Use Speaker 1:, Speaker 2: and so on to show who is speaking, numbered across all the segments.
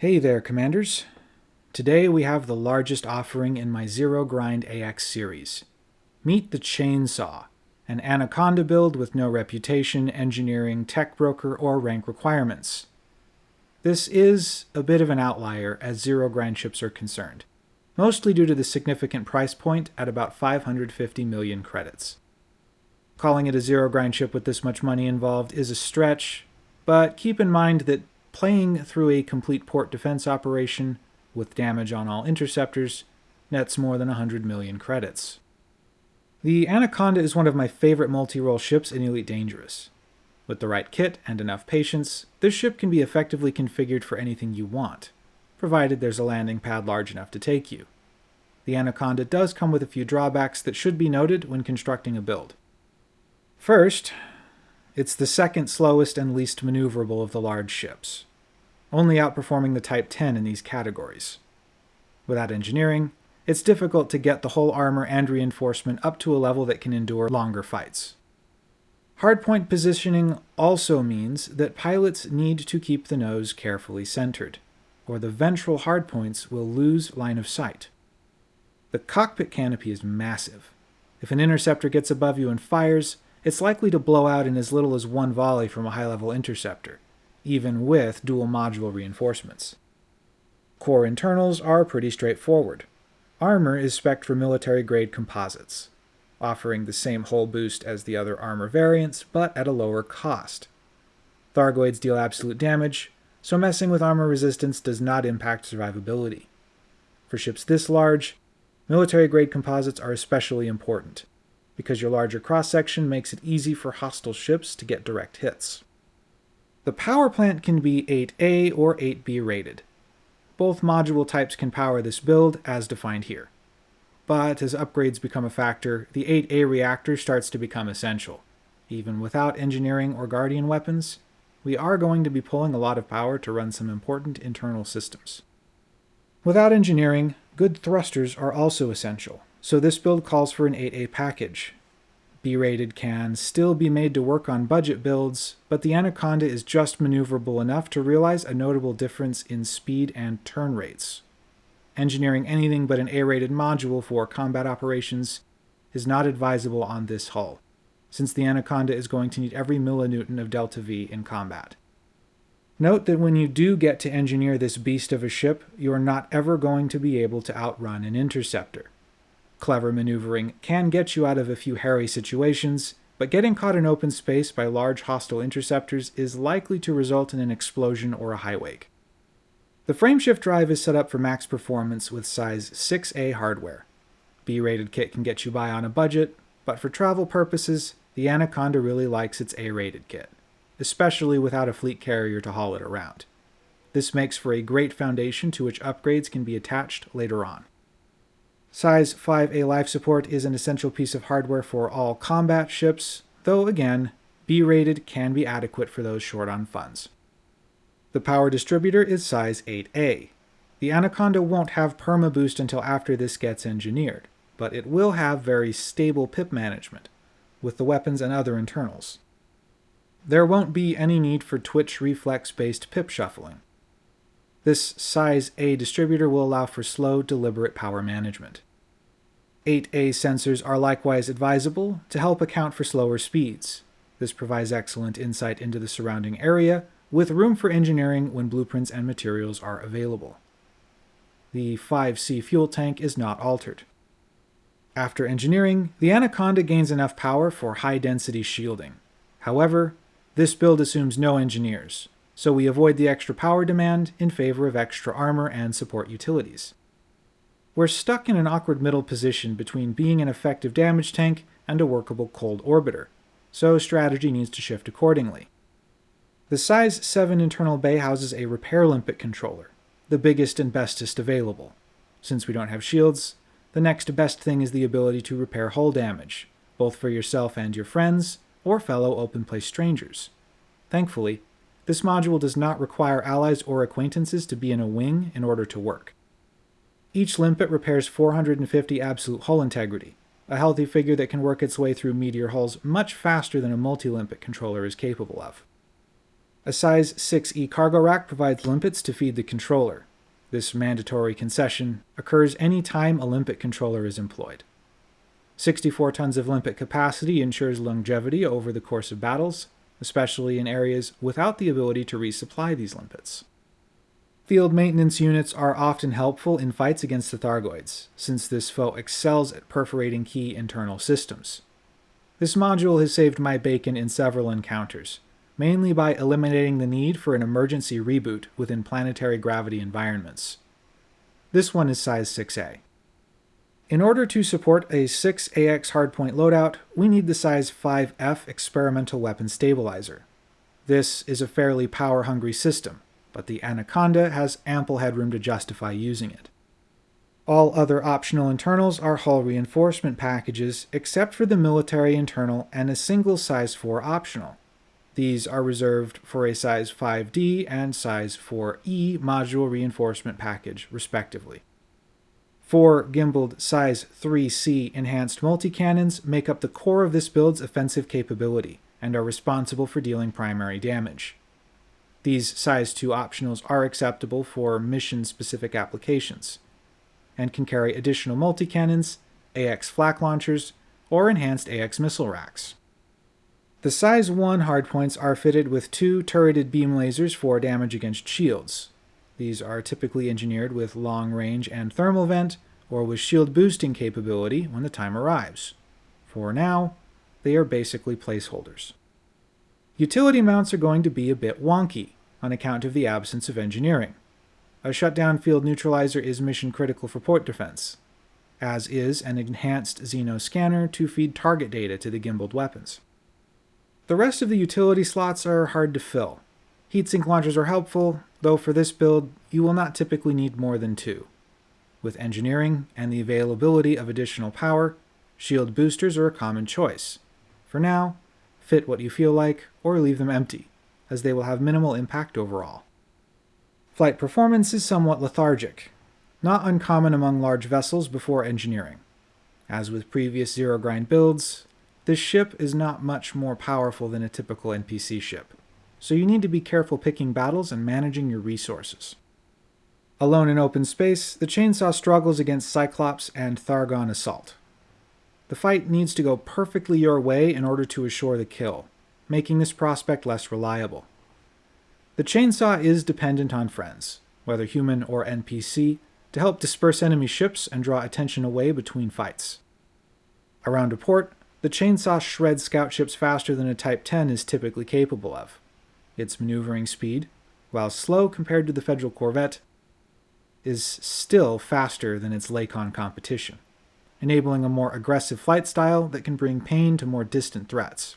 Speaker 1: Hey there, Commanders. Today we have the largest offering in my Zero Grind AX series. Meet the Chainsaw, an Anaconda build with no reputation, engineering, tech broker, or rank requirements. This is a bit of an outlier as Zero Grind ships are concerned, mostly due to the significant price point at about 550 million credits. Calling it a Zero Grind ship with this much money involved is a stretch, but keep in mind that playing through a complete port defense operation with damage on all interceptors nets more than 100 million credits. The Anaconda is one of my favorite multi-role ships in Elite Dangerous. With the right kit and enough patience, this ship can be effectively configured for anything you want, provided there's a landing pad large enough to take you. The Anaconda does come with a few drawbacks that should be noted when constructing a build. First, it's the second slowest and least maneuverable of the large ships only outperforming the Type 10 in these categories. Without engineering, it's difficult to get the whole armor and reinforcement up to a level that can endure longer fights. Hardpoint positioning also means that pilots need to keep the nose carefully centered, or the ventral hardpoints will lose line of sight. The cockpit canopy is massive. If an interceptor gets above you and fires, it's likely to blow out in as little as one volley from a high-level interceptor, even with dual module reinforcements. Core internals are pretty straightforward. Armor is spec for military-grade composites, offering the same hull boost as the other armor variants, but at a lower cost. Thargoids deal absolute damage, so messing with armor resistance does not impact survivability. For ships this large, military-grade composites are especially important, because your larger cross-section makes it easy for hostile ships to get direct hits. The power plant can be 8A or 8B rated. Both module types can power this build, as defined here. But as upgrades become a factor, the 8A reactor starts to become essential. Even without engineering or guardian weapons, we are going to be pulling a lot of power to run some important internal systems. Without engineering, good thrusters are also essential, so this build calls for an 8A package, B-rated can still be made to work on budget builds, but the Anaconda is just maneuverable enough to realize a notable difference in speed and turn rates. Engineering anything but an A-rated module for combat operations is not advisable on this hull, since the Anaconda is going to need every millinewton of delta V in combat. Note that when you do get to engineer this beast of a ship, you are not ever going to be able to outrun an interceptor. Clever maneuvering can get you out of a few hairy situations, but getting caught in open space by large hostile interceptors is likely to result in an explosion or a high wake. The frameshift drive is set up for max performance with size 6A hardware. B-rated kit can get you by on a budget, but for travel purposes, the Anaconda really likes its A-rated kit, especially without a fleet carrier to haul it around. This makes for a great foundation to which upgrades can be attached later on. Size 5A life support is an essential piece of hardware for all combat ships, though again, B-rated can be adequate for those short on funds. The power distributor is size 8A. The Anaconda won't have perma boost until after this gets engineered, but it will have very stable pip management, with the weapons and other internals. There won't be any need for twitch reflex-based pip shuffling. This size A distributor will allow for slow, deliberate power management. 8A sensors are likewise advisable to help account for slower speeds. This provides excellent insight into the surrounding area, with room for engineering when blueprints and materials are available. The 5C fuel tank is not altered. After engineering, the Anaconda gains enough power for high-density shielding. However, this build assumes no engineers, so we avoid the extra power demand in favor of extra armor and support utilities. We're stuck in an awkward middle position between being an effective damage tank and a workable cold orbiter, so strategy needs to shift accordingly. The size 7 internal bay houses a repair limpet controller, the biggest and bestest available. Since we don't have shields, the next best thing is the ability to repair hull damage, both for yourself and your friends, or fellow open place strangers. Thankfully, this module does not require allies or acquaintances to be in a wing in order to work. Each limpet repairs 450 absolute hull integrity, a healthy figure that can work its way through meteor hulls much faster than a multi-limpet controller is capable of. A size 6E cargo rack provides limpets to feed the controller. This mandatory concession occurs any time a limpet controller is employed. 64 tons of limpet capacity ensures longevity over the course of battles, especially in areas without the ability to resupply these limpets. Field maintenance units are often helpful in fights against the Thargoids, since this foe excels at perforating key internal systems. This module has saved my bacon in several encounters, mainly by eliminating the need for an emergency reboot within planetary gravity environments. This one is size 6A. In order to support a 6AX hardpoint loadout, we need the size 5F experimental weapon stabilizer. This is a fairly power-hungry system, but the Anaconda has ample headroom to justify using it. All other optional internals are hull reinforcement packages, except for the military internal and a single size 4 optional. These are reserved for a size 5D and size 4E module reinforcement package, respectively. Four gimbaled size 3C enhanced multi-cannons make up the core of this build's offensive capability, and are responsible for dealing primary damage. These size 2 optionals are acceptable for mission-specific applications, and can carry additional multi-cannons, AX flak launchers, or enhanced AX missile racks. The size 1 hardpoints are fitted with two turreted beam lasers for damage against shields, these are typically engineered with long range and thermal vent, or with shield boosting capability when the time arrives. For now, they are basically placeholders. Utility mounts are going to be a bit wonky, on account of the absence of engineering. A shutdown field neutralizer is mission critical for port defense, as is an enhanced Xeno scanner to feed target data to the gimbaled weapons. The rest of the utility slots are hard to fill. Heatsink launchers are helpful, though for this build, you will not typically need more than two. With engineering and the availability of additional power, shield boosters are a common choice. For now, fit what you feel like, or leave them empty, as they will have minimal impact overall. Flight performance is somewhat lethargic, not uncommon among large vessels before engineering. As with previous Zero Grind builds, this ship is not much more powerful than a typical NPC ship so you need to be careful picking battles and managing your resources. Alone in open space, the chainsaw struggles against Cyclops and Thargon Assault. The fight needs to go perfectly your way in order to assure the kill, making this prospect less reliable. The chainsaw is dependent on friends, whether human or NPC, to help disperse enemy ships and draw attention away between fights. Around a port, the chainsaw shreds scout ships faster than a Type 10 is typically capable of. Its maneuvering speed, while slow compared to the Federal Corvette, is still faster than its Lakon competition, enabling a more aggressive flight style that can bring pain to more distant threats.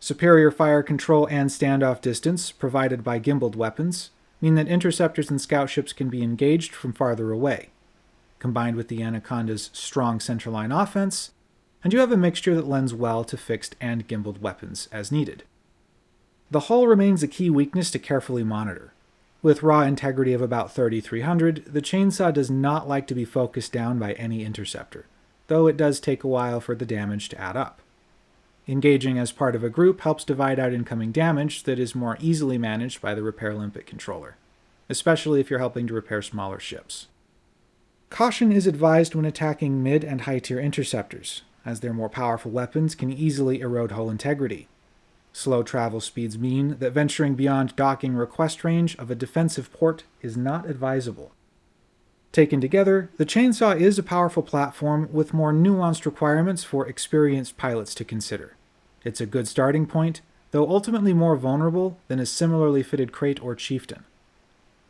Speaker 1: Superior fire control and standoff distance provided by gimbaled weapons mean that interceptors and scout ships can be engaged from farther away, combined with the Anaconda's strong centerline offense, and you have a mixture that lends well to fixed and gimbaled weapons as needed. The hull remains a key weakness to carefully monitor. With raw integrity of about 3300, the chainsaw does not like to be focused down by any interceptor, though it does take a while for the damage to add up. Engaging as part of a group helps divide out incoming damage that is more easily managed by the Repair Limpet controller, especially if you're helping to repair smaller ships. Caution is advised when attacking mid and high tier interceptors, as their more powerful weapons can easily erode hull integrity, Slow travel speeds mean that venturing beyond docking request range of a defensive port is not advisable. Taken together, the Chainsaw is a powerful platform with more nuanced requirements for experienced pilots to consider. It's a good starting point, though ultimately more vulnerable than a similarly fitted Krait or Chieftain.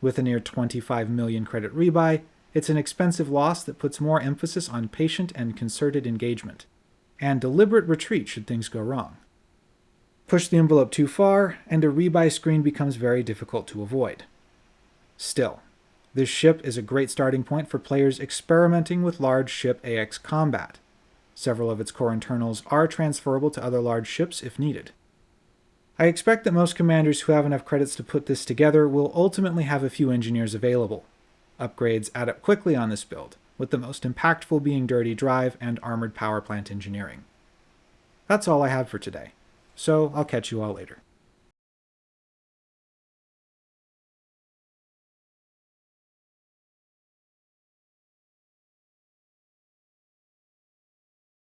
Speaker 1: With a near 25 million credit rebuy, it's an expensive loss that puts more emphasis on patient and concerted engagement, and deliberate retreat should things go wrong. Push the envelope too far, and a rebuy screen becomes very difficult to avoid. Still, this ship is a great starting point for players experimenting with large ship AX combat. Several of its core internals are transferable to other large ships if needed. I expect that most commanders who have enough credits to put this together will ultimately have a few engineers available. Upgrades add up quickly on this build, with the most impactful being Dirty Drive and Armored Power Plant Engineering. That's all I have for today so I'll catch you all later.